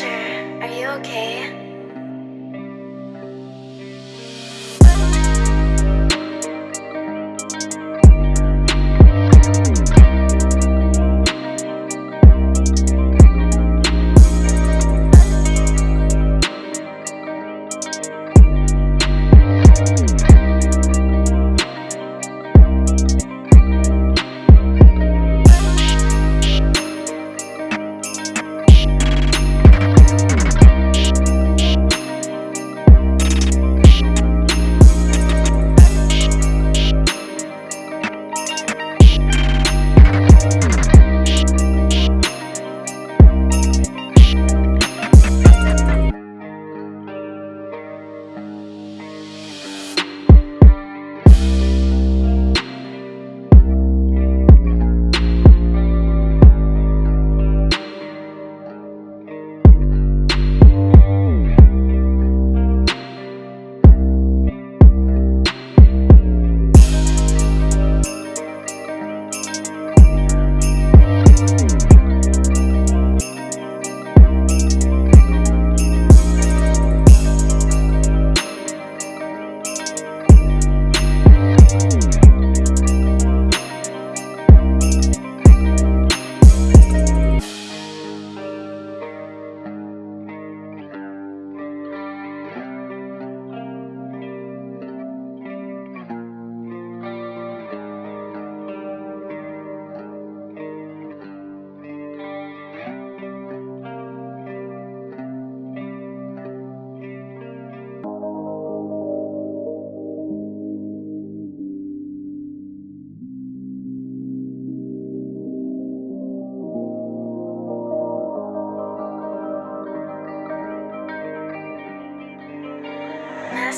Are you okay? Ooh.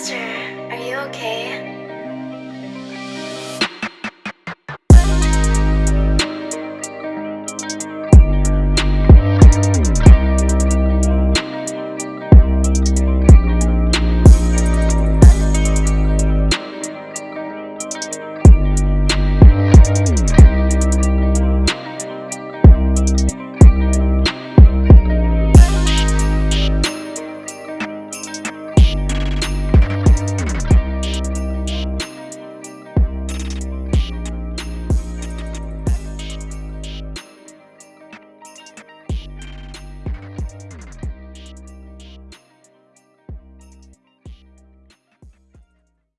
Master, are you okay?